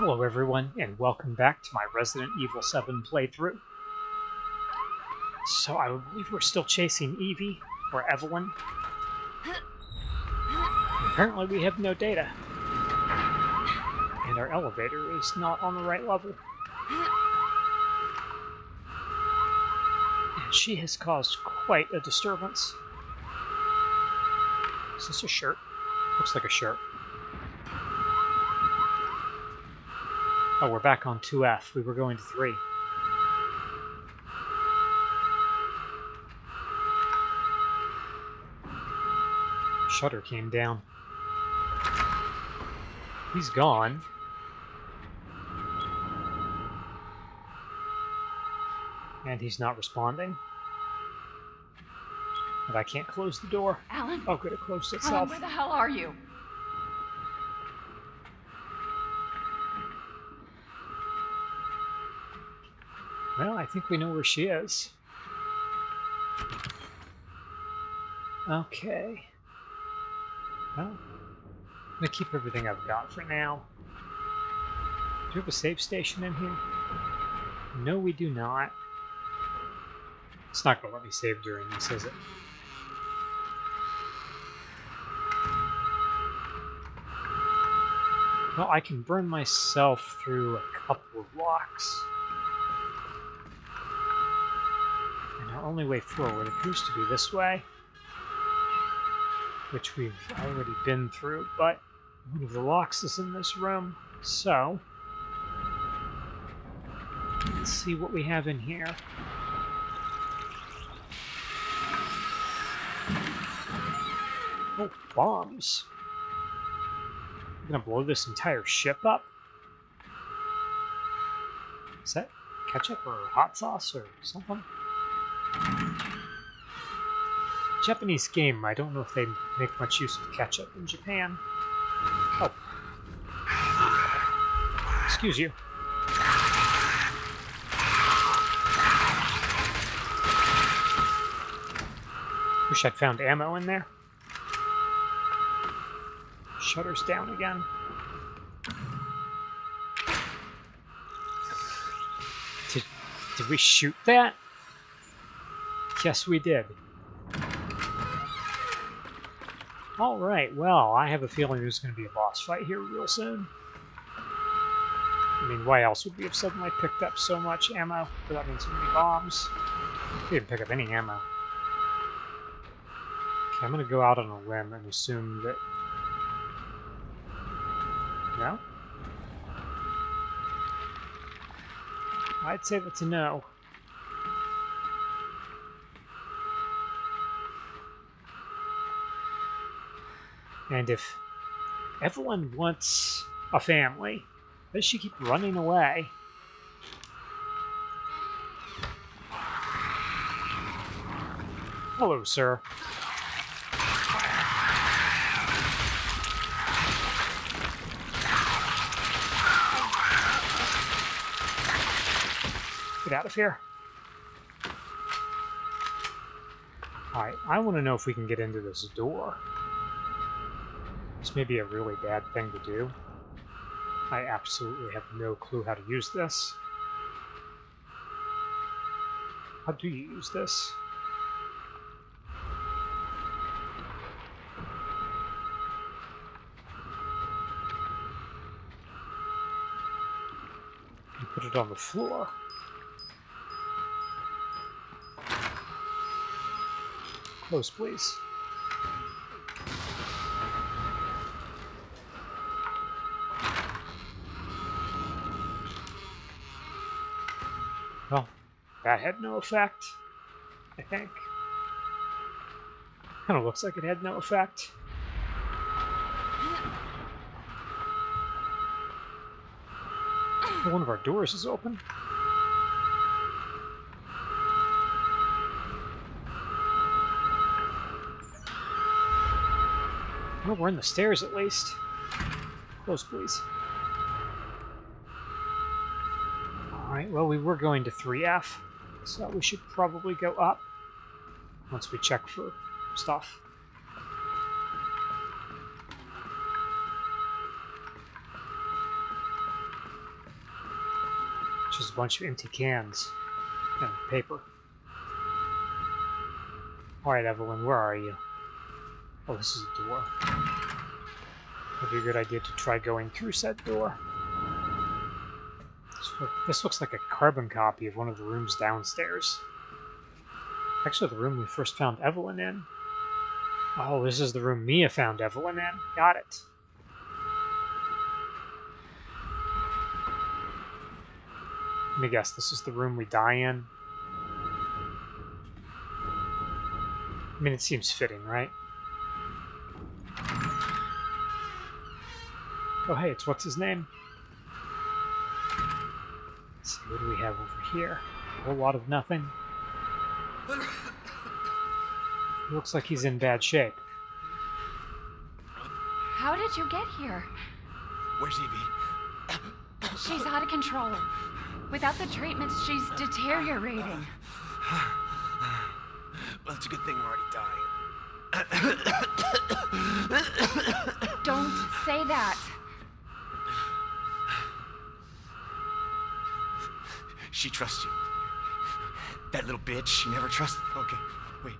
Hello everyone, and welcome back to my Resident Evil 7 playthrough. So I believe we're still chasing Evie, or Evelyn. Apparently we have no data. And our elevator is not on the right level. And she has caused quite a disturbance. Is this a shirt? Looks like a shirt. Oh, we're back on 2F. We were going to 3. Shutter came down. He's gone. And he's not responding. And I can't close the door. Alan? Oh, good, it closed itself. Alan, where the hell are you? Well, I think we know where she is. Okay. Well, I'm gonna keep everything I've got for now. Do we have a save station in here? No, we do not. It's not gonna let me save during this, is it? Well, I can burn myself through a couple of locks. Only way forward appears to be this way, which we've already been through, but one of the locks is in this room, so let's see what we have in here. Oh, bombs. We're gonna blow this entire ship up? Is that ketchup or hot sauce or something? Japanese game, I don't know if they make much use of ketchup in Japan. Oh. Excuse you. Wish I'd found ammo in there. Shutters down again. Did, did we shoot that? Yes, we did. Alright, well, I have a feeling there's going to be a boss fight here real soon. I mean, why else would we have suddenly picked up so much ammo But that means so many bombs? We didn't pick up any ammo. Okay, I'm going to go out on a limb and assume that... No? I'd say that's a no. And if Evelyn wants a family, why does she keep running away? Hello, sir. Get out of here. Alright, I want to know if we can get into this door. This may be a really bad thing to do. I absolutely have no clue how to use this. How do you use this? You put it on the floor. Close, please. That had no effect, I think. Kind of looks like it had no effect. One of our doors is open. Well, we're in the stairs at least. Close, please. Alright, well, we were going to 3F, so we should probably go up once we check for stuff. Just a bunch of empty cans and paper. Alright, Evelyn, where are you? Oh, this is a door. Would be a good idea to try going through said door. This, look, this looks like a carbon copy of one of the rooms downstairs. Actually, the room we first found Evelyn in. Oh, this is the room Mia found Evelyn in. Got it. Let me guess, this is the room we die in? I mean, it seems fitting, right? Oh, hey, it's what's his name? Let's see, what do we have over here? A whole lot of nothing. Looks like he's in bad shape. How did you get here? Where's Evie? She's out of control. Without the treatments, she's deteriorating. Well, it's a good thing we're already dying. Don't say that. She trusts you. That little bitch, she never trusted. Okay, wait.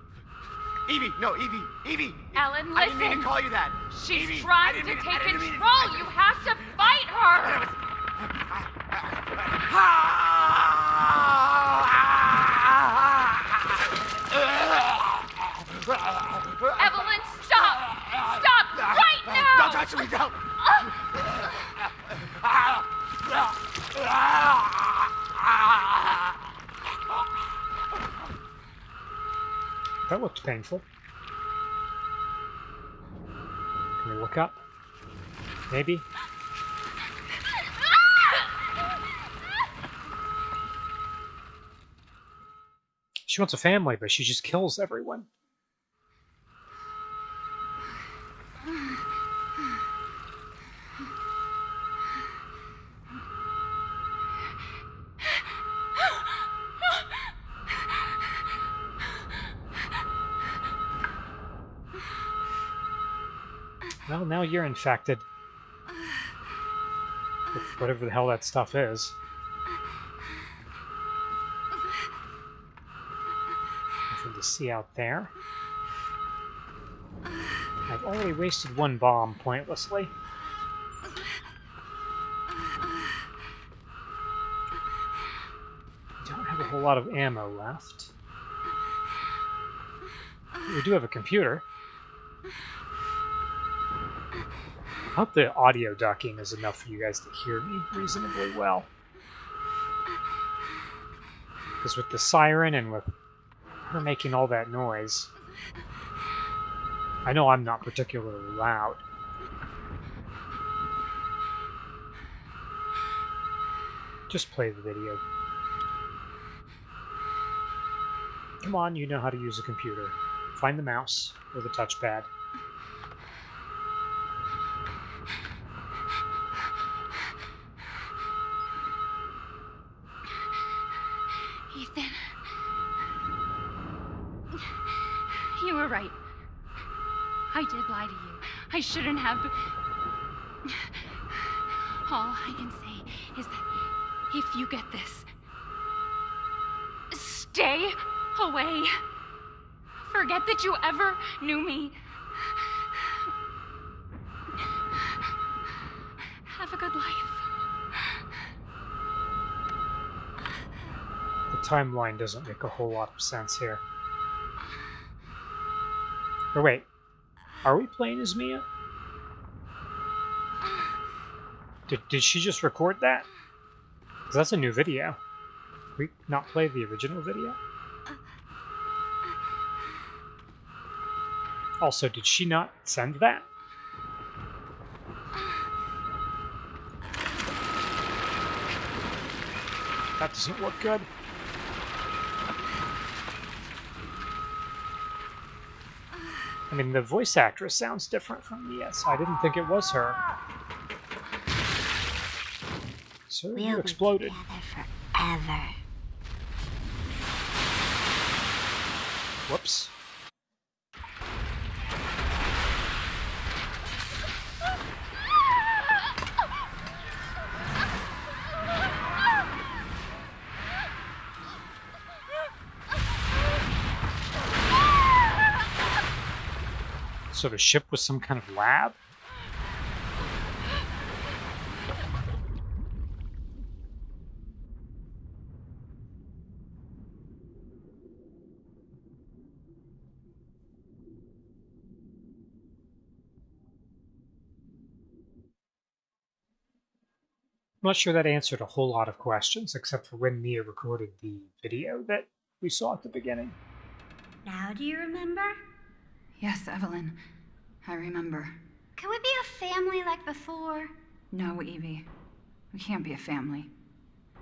Evie, no, Evie, Evie. Alan, I didn't mean to call you that. She's Evie, trying to take control. I You have to fight her. Evelyn, stop! Stop right now! Don't touch me, don't! That looked painful. Can we look up? Maybe? She wants a family, but she just kills everyone. Now you're infected. Whatever the hell that stuff is. Nothing to see out there. I've already wasted one bomb pointlessly. Don't have a whole lot of ammo left. We do have a computer. I hope the audio ducking is enough for you guys to hear me reasonably well. Because with the siren and with her making all that noise, I know I'm not particularly loud. Just play the video. Come on, you know how to use a computer. Find the mouse or the touchpad. I shouldn't have. All I can say is that if you get this, stay away. Forget that you ever knew me. Have a good life. The timeline doesn't make a whole lot of sense here. Or wait, are we playing as Mia? Did, did she just record that? 'Cause that's a new video. We not play the original video? Also, did she not send that? That doesn't look good. I mean, the voice actress sounds different from Mia, so I didn't think it was her. So you We'll exploded. together forever. Whoops. Sort of ship with some kind of lab? I'm not sure that answered a whole lot of questions, except for when Mia recorded the video that we saw at the beginning. Now do you remember? Yes, Evelyn. I remember. Can we be a family like before? No, Evie. We can't be a family.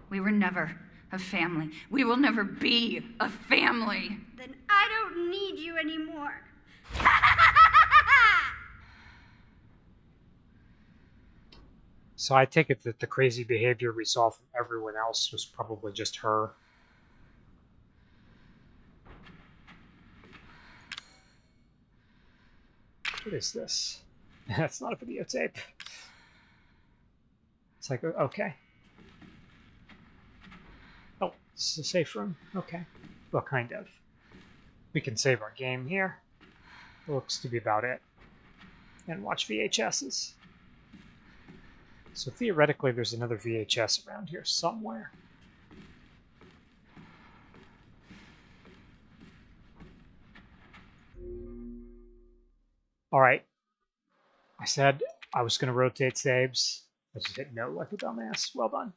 We were never a family. We will never be a family. Then I don't need you anymore. So I take it that the crazy behavior we saw from everyone else was probably just her. What is this? That's not a videotape. It's like, okay. Oh, this is a safe room. Okay. Well, kind of. We can save our game here. looks to be about it. And watch VHSs. So theoretically, there's another VHS around here somewhere. All right. I said I was going to rotate saves. I just hit no like a dumbass. Well done.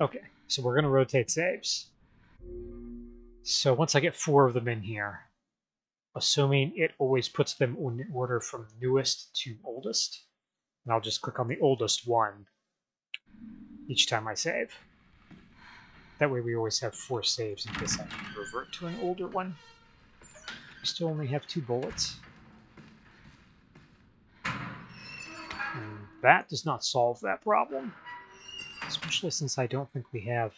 Okay, so we're going to rotate saves. So once I get four of them in here, assuming it always puts them in order from newest to oldest, and I'll just click on the oldest one each time I save. That way we always have four saves in case I revert to an older one. Still only have two bullets. That does not solve that problem. Especially since I don't think we have...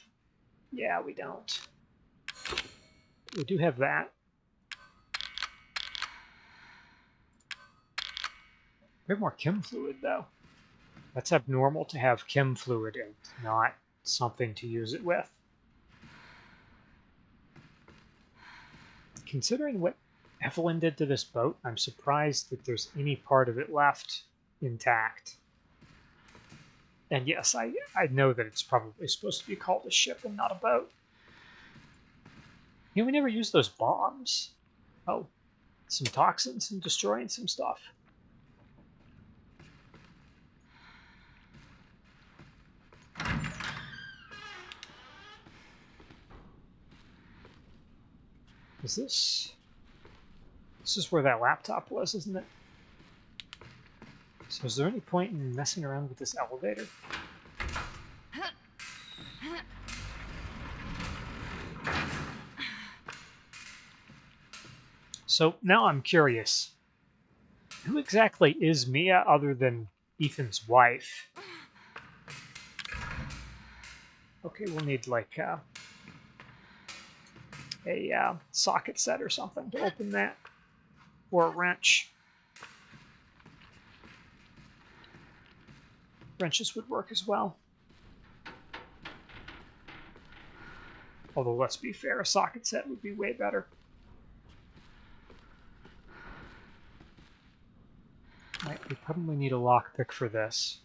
Yeah, we don't. We do have that. We have more chem fluid, though. That's abnormal to have chem fluid and not something to use it with. Considering what Evelyn did to this boat, I'm surprised that there's any part of it left intact. And yes, I, I know that it's probably supposed to be called a ship and not a boat. You know, we never used those bombs. Oh, some toxins and destroying some stuff. Is this... This is where that laptop was, isn't it? So is there any point in messing around with this elevator? So now I'm curious. Who exactly is Mia other than Ethan's wife? Okay, we'll need like uh, a uh, socket set or something to open that, or a wrench. Wrenches would work as well. Although, let's be fair, a socket set would be way better. Right, we probably need a lockpick for this.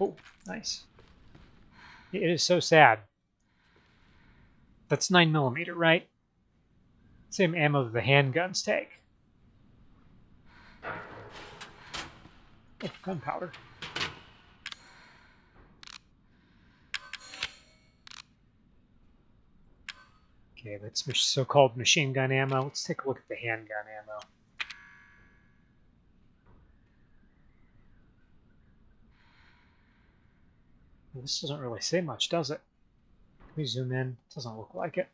Oh, nice. It is so sad. That's 9 millimeter, right? Same ammo that the handguns take. Oh, gunpowder. Okay, that's so-called machine gun ammo. Let's take a look at the handgun ammo. This doesn't really say much, does it? Can we zoom in? It Doesn't look like it.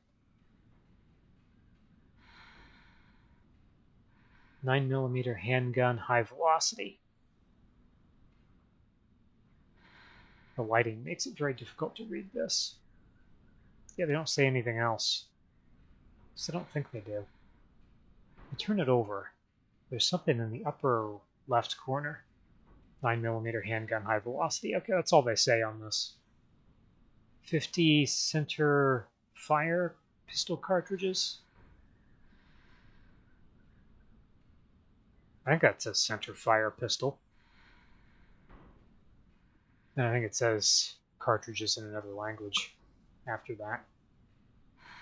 9 millimeter handgun high velocity. The lighting makes it very difficult to read this. Yeah, they don't say anything else. So I don't think they do. I turn it over. There's something in the upper left corner. 9 millimeter handgun high velocity. Okay, that's all they say on this. 50 center fire pistol cartridges. I think that's a center fire pistol. And I think it says cartridges in another language after that.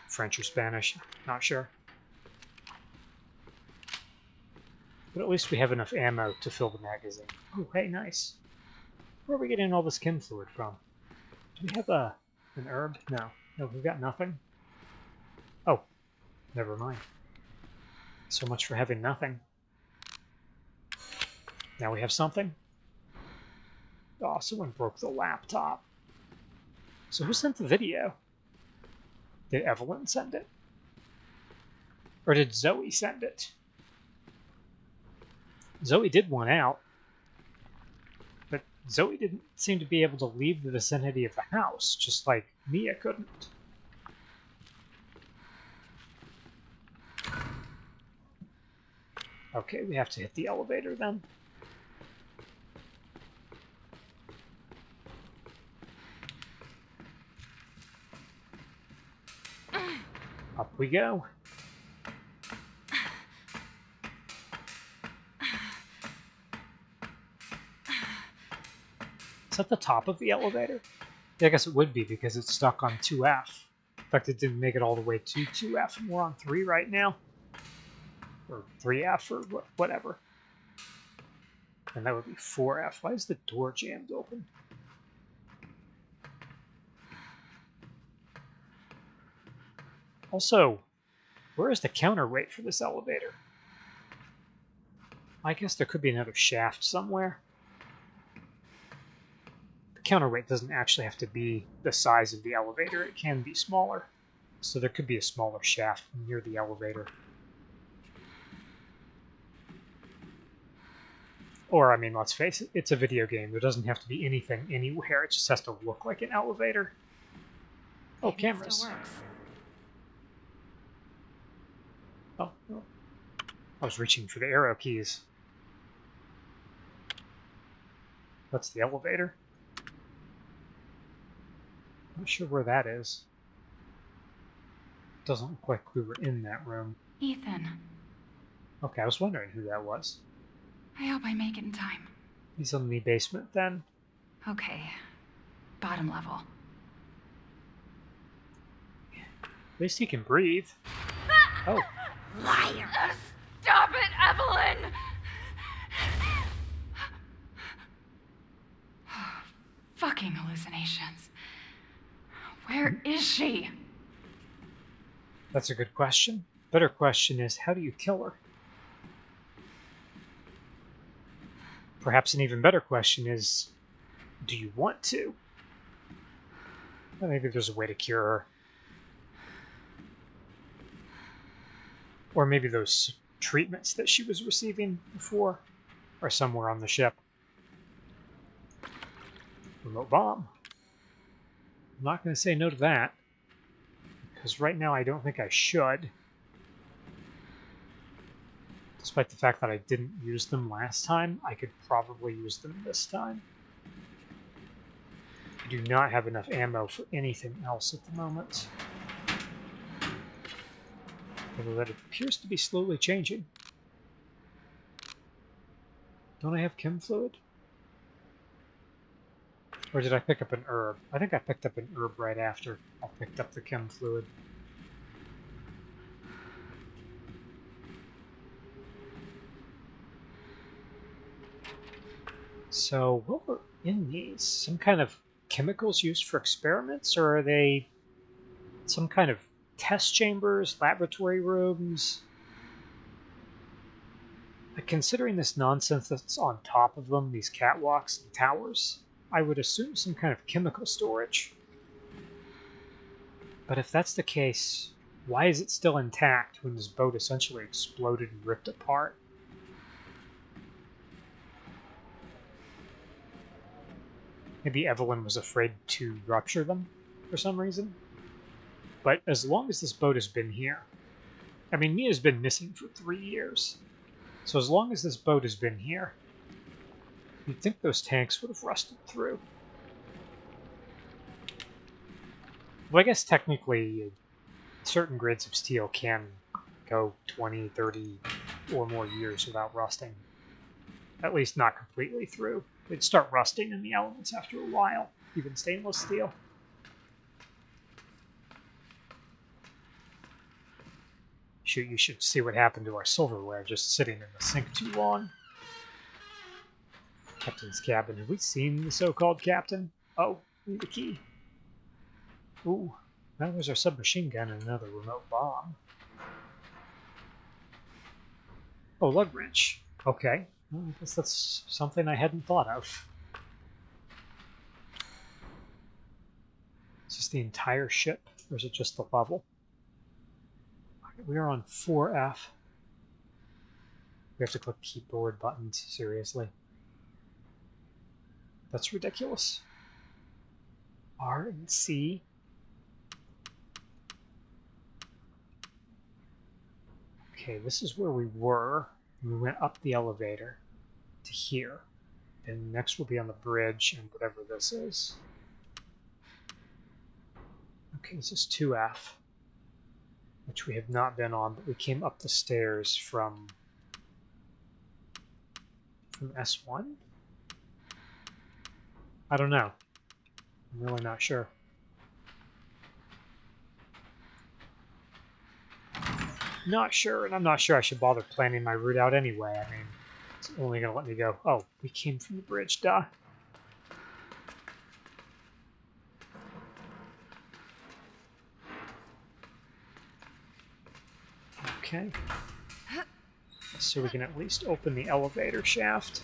French or Spanish, not sure. But at least we have enough ammo to fill the magazine. Oh, hey, nice. Where are we getting all this chem fluid from? Do we have a an herb? No. No, we've got nothing. Oh, never mind. So much for having nothing. Now we have something. Oh, someone broke the laptop. So who sent the video? Did Evelyn send it? Or did Zoe send it? Zoe did one out. But Zoe didn't seem to be able to leave the vicinity of the house, just like Mia couldn't. Okay, we have to hit the elevator then. Up we go. Is that the top of the elevator? Yeah, I guess it would be because it's stuck on 2F. In fact, it didn't make it all the way to 2F, and we're on 3 right now. Or 3F, or whatever. And that would be 4F. Why is the door jammed open? Also, where is the counterweight for this elevator? I guess there could be another shaft somewhere. The counterweight doesn't actually have to be the size of the elevator, it can be smaller. So there could be a smaller shaft near the elevator. Or, I mean, let's face it, it's a video game. There doesn't have to be anything anywhere, it just has to look like an elevator. Oh, it cameras. Still works. Oh, no. I was reaching for the arrow keys. That's the elevator. Not sure where that is. Doesn't look like we were in that room. Ethan, Okay, I was wondering who that was. I hope I make it in time. He's in the basement then. Okay. Bottom level. At least he can breathe. Ah! Oh, Liar! Stop it, Evelyn! Fucking hallucinations. Where is she? that's a good question. Better question is how do you kill her? Perhaps an even better question is do you want to? Well, maybe there's a way to cure her. Or maybe those treatments that she was receiving before are somewhere on the ship. Remote bomb. I'm not going to say no to that. Because right now I don't think I should. Despite the fact that I didn't use them last time, I could probably use them this time. I do not have enough ammo for anything else at the moment. Although that appears to be slowly changing. Don't I have chem fluid? Or did I pick up an herb? I think I picked up an herb right after I picked up the chem fluid. So, what were in these? Some kind of chemicals used for experiments, or are they some kind of test chambers, laboratory rooms? Like, considering this nonsense that's on top of them, these catwalks and towers, I would assume some kind of chemical storage. But if that's the case, why is it still intact when this boat essentially exploded and ripped apart? Maybe Evelyn was afraid to rupture them for some reason. But as long as this boat has been here, I mean, Mia's been missing for three years. So as long as this boat has been here, you'd think those tanks would have rusted through. Well, I guess technically, certain grades of steel can go 20, 30, or more years without rusting. At least not completely through. They'd start rusting in the elements after a while, even stainless steel. Shoot, you should see what happened to our silverware just sitting in the sink too long. Captain's cabin. Have we seen the so-called captain? Oh, a key. Ooh, that was our submachine gun and another remote bomb. Oh, lug wrench. Okay. Well, I guess that's something I hadn't thought of. Is this the entire ship, or is it just the level? We are on 4F. We have to click keyboard buttons, seriously. That's ridiculous. R and C. Okay, this is where we were. We went up the elevator to here. And next we'll be on the bridge and whatever this is. Okay, this is 2F, which we have not been on, but we came up the stairs from from S1? I don't know. I'm really not sure. Not sure, and I'm not sure I should bother planning my route out anyway. I mean, it's only going to let me go. Oh, we came from the bridge, duh. Okay. So we can at least open the elevator shaft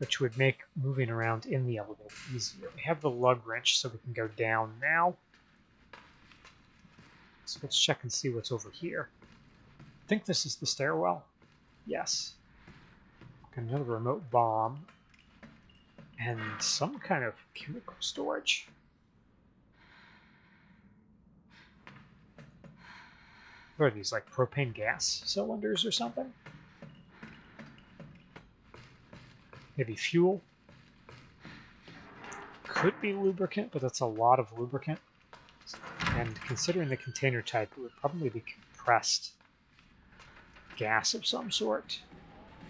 which would make moving around in the elevator easier. We have the lug wrench, so we can go down now. So let's check and see what's over here. I think this is the stairwell. Yes. Got another remote bomb. And some kind of chemical storage. What are these, like propane gas cylinders or something? Maybe fuel. Could be lubricant, but that's a lot of lubricant. And considering the container type, it would probably be compressed gas of some sort.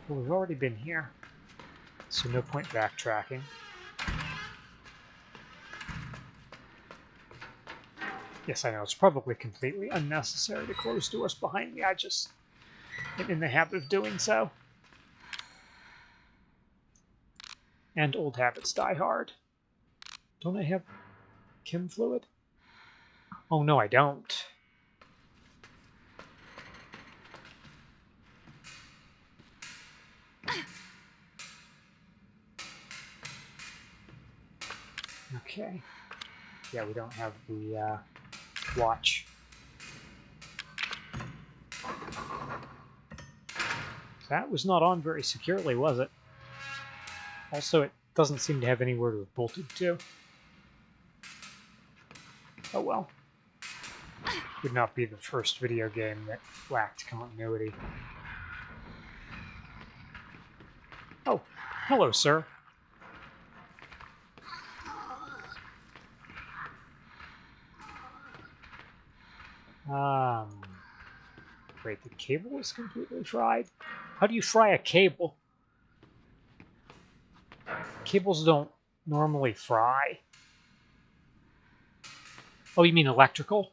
But we've already been here, so no point backtracking. Yes, I know, it's probably completely unnecessary to close doors behind me. I just am in the habit of doing so. And old habits die hard. Don't I have chem fluid? Oh, no, I don't. Okay. Yeah, we don't have the uh, watch. That was not on very securely, was it? Also, it doesn't seem to have anywhere to have bolted to. Oh well. Would not be the first video game that lacked continuity. Oh, hello, sir. Um, wait, the cable is completely fried? How do you fry a cable? Cables don't normally fry. Oh, you mean electrical?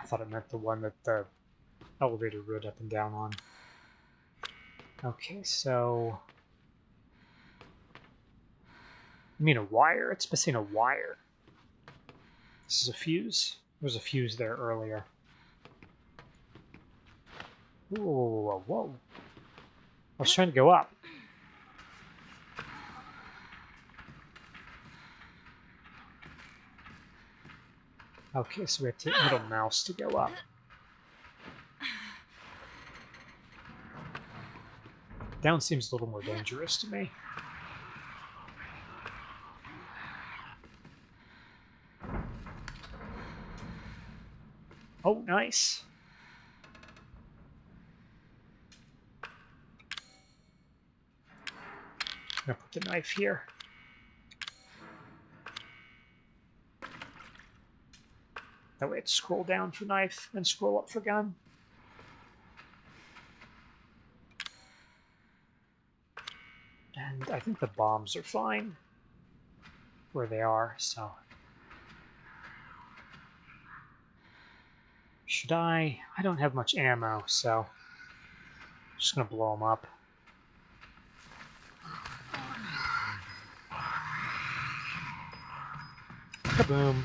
I thought it meant the one that the elevator rode up and down on. Okay, so... You mean a wire? It's missing a wire. This is a fuse. Was a fuse there earlier. Whoa, whoa, whoa, whoa. I was trying to go up. Okay, so we have to hit middle mouse to go up. Down seems a little more dangerous to me. Oh, nice. Put the knife here. That way it's scroll down for knife and scroll up for gun. And I think the bombs are fine where they are, so Should I? I don't have much ammo, so. I'm just gonna blow them up. Kaboom.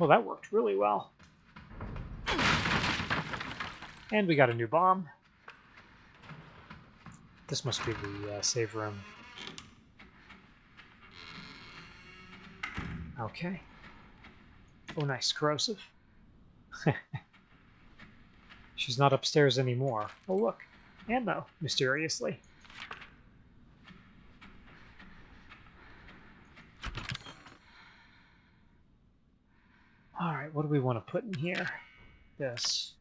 Well, that worked really well. And we got a new bomb. This must be the uh, save room. Okay. Oh, nice. Corrosive. She's not upstairs anymore. Oh, look. Ammo, mysteriously. Alright, what do we want to put in here? This.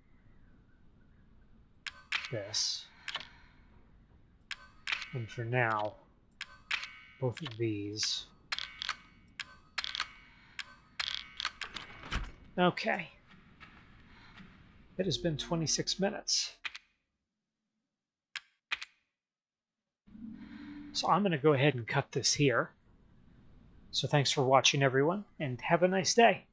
This. And for now, both of these. Okay. It has been 26 minutes. So I'm going to go ahead and cut this here. So thanks for watching, everyone, and have a nice day.